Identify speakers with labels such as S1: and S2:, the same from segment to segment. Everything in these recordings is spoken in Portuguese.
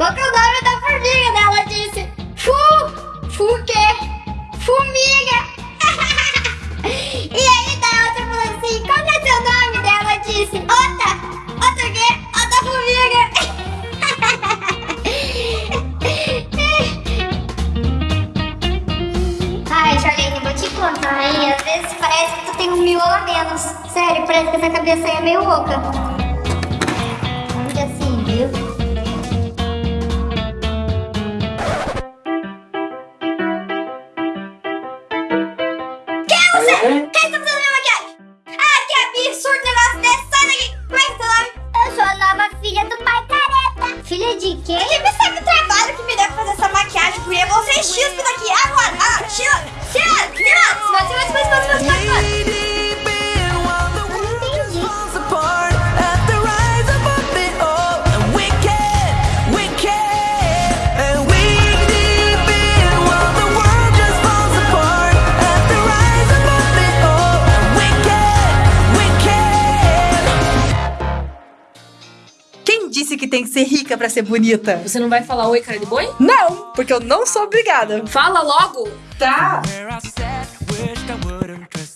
S1: Qual que é o nome da
S2: formiga? Né? Ela disse, fu, fu que? quê? Fumiga. e aí da outra tá falou assim, qual que é seu nome?
S1: Né? Ela
S2: disse, outra, outra o quê? Outra formiga. Ai, Charlene, vou te contar, Aí, Às vezes parece que tu tem um miolo a menos. Sério, parece que essa
S1: cabeça aí é
S3: meio louca. Filha de quem? Quem me sabe o trabalho que me deu pra fazer essa maquiagem, guria? Você é chispa daqui. Agora, ah, tira, tira, tira. Mas, mas, mas, mas, mas, mas,
S4: mas. Disse que tem que ser rica pra ser bonita?
S5: Você não vai falar oi, cara de boi?
S4: Não, porque eu não sou obrigada.
S5: Fala logo!
S4: Tá.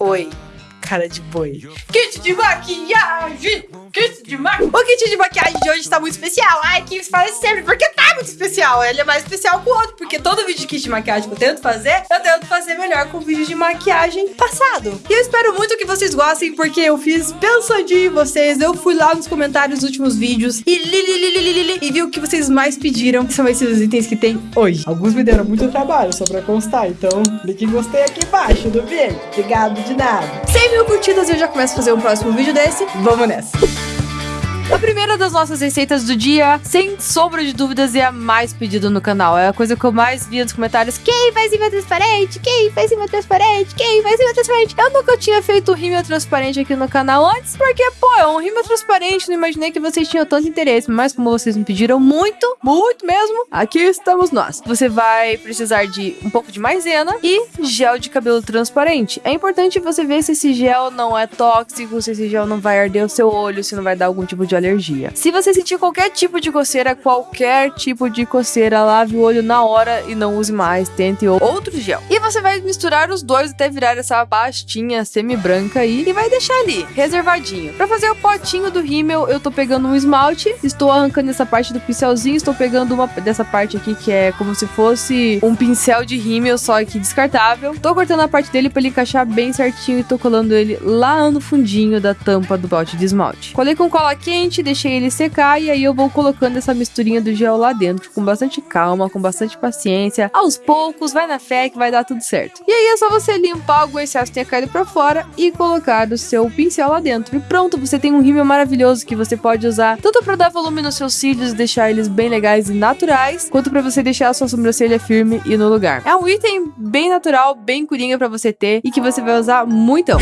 S4: Oi, cara de boi. Kit de maquiagem! Kit de maquiagem! O kit de maquiagem de hoje tá muito especial. Ai, que fala sempre, porque tá muito especial. Ele é mais especial que o outro, porque todo vídeo de kit de maquiagem que eu tento fazer, eu tento fazer melhor com o vídeo de maquiagem passado. E eu espero muito que vocês gostem, porque eu fiz pensando em vocês. Eu fui lá nos comentários dos últimos vídeos e li, li, li, li, e vi o que vocês mais pediram. São esses itens que tem hoje. Alguns me deram muito trabalho, só pra constar. Então, clique em gostei aqui embaixo do vídeo. Obrigado de nada. 100 mil curtidas e eu já começo a fazer um próximo vídeo desse. Vamos nessa. A primeira das nossas receitas do dia, sem sombra de dúvidas, é a mais pedida no canal. É a coisa que eu mais via nos comentários. Quem faz cima transparente? Quem faz cima transparente? Quem faz cima transparente? Eu nunca tinha feito rímel transparente aqui no canal antes, porque, pô, é um rímel transparente. Não imaginei que vocês tinham tanto interesse. Mas como vocês me pediram muito, muito mesmo, aqui estamos nós. Você vai precisar de um pouco de maisena e gel de cabelo transparente. É importante você ver se esse gel não é tóxico, se esse gel não vai arder o seu olho, se não vai dar algum tipo de alergia. Se você sentir qualquer tipo de coceira, qualquer tipo de coceira, lave o olho na hora e não use mais. Tente outro gel. Você vai misturar os dois até virar essa pastinha semi-branca aí e vai deixar ali, reservadinho. Pra fazer o potinho do rímel, eu tô pegando um esmalte, estou arrancando essa parte do pincelzinho, estou pegando uma dessa parte aqui que é como se fosse um pincel de rímel, só que descartável. Tô cortando a parte dele pra ele encaixar bem certinho e tô colando ele lá no fundinho da tampa do pote de esmalte. Colei com cola quente, deixei ele secar e aí eu vou colocando essa misturinha do gel lá dentro com bastante calma, com bastante paciência. Aos poucos, vai na fé que vai dar tudo certo. E aí é só você limpar algum excesso que tenha caído pra fora e colocar o seu pincel lá dentro. E pronto, você tem um rímel maravilhoso que você pode usar tanto pra dar volume nos seus cílios deixar eles bem legais e naturais, quanto pra você deixar a sua sobrancelha firme e no lugar. É um item bem natural, bem curinha pra você ter e que você vai usar muito.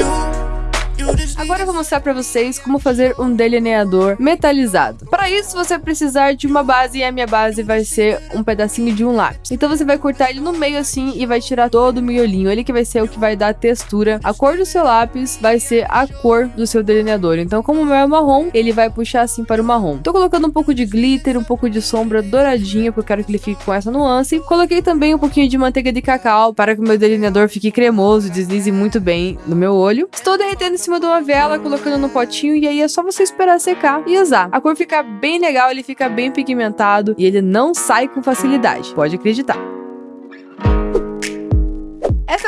S4: Agora eu vou mostrar pra vocês como fazer um delineador metalizado. Para isso, você vai precisar de uma base e a minha base vai ser um pedacinho de um lápis. Então você vai cortar ele no meio assim e vai tirar todo o miolinho. Ele que vai ser o que vai dar textura. A cor do seu lápis vai ser a cor do seu delineador. Então como o meu é marrom, ele vai puxar assim para o marrom. Tô colocando um pouco de glitter, um pouco de sombra douradinha, porque eu quero que ele fique com essa nuance. Coloquei também um pouquinho de manteiga de cacau para que o meu delineador fique cremoso deslize muito bem no meu olho. Estou derretendo em cima de uma vela, colocando no potinho e aí é só você esperar secar e usar. A cor fica bem legal, ele fica bem pigmentado e ele não sai com facilidade. Pode acreditar.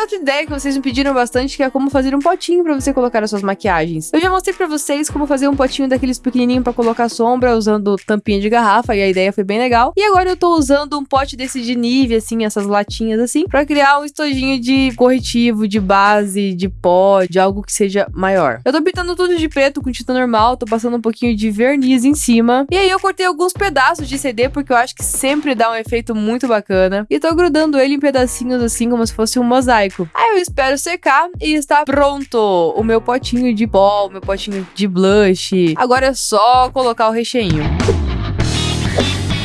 S4: Outra ideia que vocês me pediram bastante, que é como fazer um potinho pra você colocar as suas maquiagens. Eu já mostrei pra vocês como fazer um potinho daqueles pequenininhos pra colocar sombra, usando tampinha de garrafa, e a ideia foi bem legal. E agora eu tô usando um pote desse de Nivea, assim, essas latinhas assim, pra criar um estojinho de corretivo, de base, de pó, de algo que seja maior. Eu tô pintando tudo de preto com tinta normal, tô passando um pouquinho de verniz em cima. E aí eu cortei alguns pedaços de CD, porque eu acho que sempre dá um efeito muito bacana. E tô grudando ele em pedacinhos assim, como se fosse um mosaico. Aí eu espero secar e está pronto o meu potinho de pó, o meu potinho de blush. Agora é só colocar o recheinho.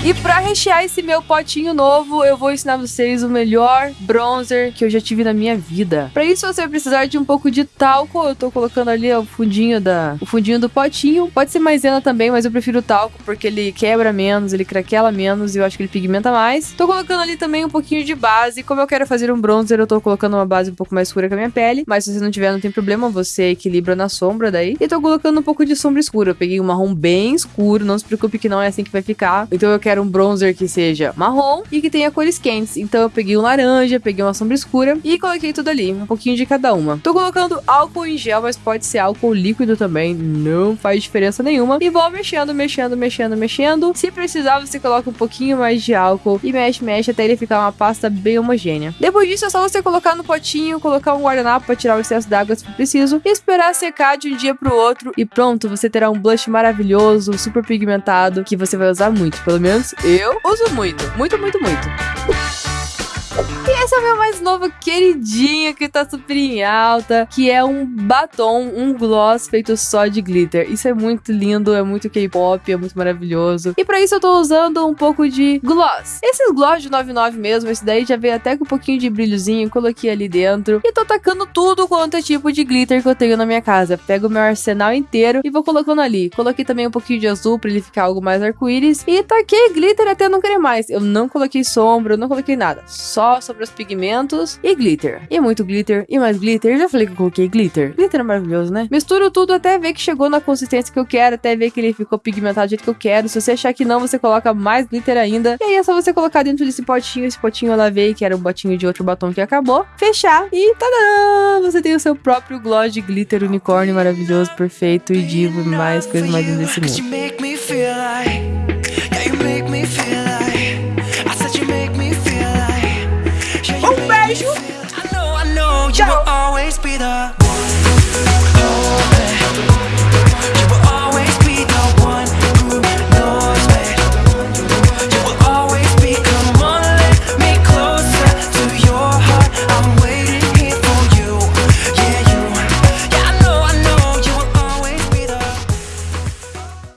S4: E pra rechear esse meu potinho novo, eu vou ensinar vocês o melhor bronzer que eu já tive na minha vida. Pra isso você vai precisar de um pouco de talco. Eu tô colocando ali o fundinho da o fundinho do potinho. Pode ser maisena também, mas eu prefiro o talco porque ele quebra menos, ele craquela menos e eu acho que ele pigmenta mais. Tô colocando ali também um pouquinho de base. Como eu quero fazer um bronzer, eu tô colocando uma base um pouco mais escura que a minha pele, mas se você não tiver, não tem problema, você equilibra na sombra daí. E tô colocando um pouco de sombra escura. Eu peguei um marrom bem escuro, não se preocupe que não é assim que vai ficar. Então eu quero um bronzer que seja marrom e que tenha cores quentes. Então eu peguei um laranja, peguei uma sombra escura e coloquei tudo ali, um pouquinho de cada uma. Tô colocando álcool em gel, mas pode ser álcool líquido também, não faz diferença nenhuma. E vou mexendo, mexendo, mexendo, mexendo. Se precisar, você coloca um pouquinho mais de álcool e mexe, mexe até ele ficar uma pasta bem homogênea. Depois disso é só você colocar no potinho, colocar um guardanapo para tirar o excesso d'água se for preciso, e esperar secar de um dia pro outro e pronto, você terá um blush maravilhoso, super pigmentado, que você vai usar muito. Pelo menos eu uso muito, muito, muito, muito. Esse é o meu mais novo queridinho que tá super em alta, que é um batom, um gloss feito só de glitter. Isso é muito lindo, é muito K-pop, é muito maravilhoso. E pra isso eu tô usando um pouco de gloss. Esses gloss de 99 mesmo, esse daí já veio até com um pouquinho de brilhozinho, coloquei ali dentro. E tô tacando tudo quanto é tipo de glitter que eu tenho na minha casa. Pego o meu arsenal inteiro e vou colocando ali. Coloquei também um pouquinho de azul pra ele ficar algo mais arco-íris. E taquei glitter até não querer mais. Eu não coloquei sombra, eu não coloquei nada. Só sobre os pigmentos e glitter. E muito glitter, e mais glitter. Eu já falei que eu coloquei glitter. Glitter é maravilhoso, né? Misturo tudo até ver que chegou na consistência que eu quero, até ver que ele ficou pigmentado do jeito que eu quero. Se você achar que não, você coloca mais glitter ainda. E aí é só você colocar dentro desse potinho. Esse potinho eu lavei, que era um botinho de outro batom que acabou. Fechar e tadã! Você tem o seu próprio gloss de glitter unicórnio maravilhoso, perfeito e divo e mais coisas mais desse mundo.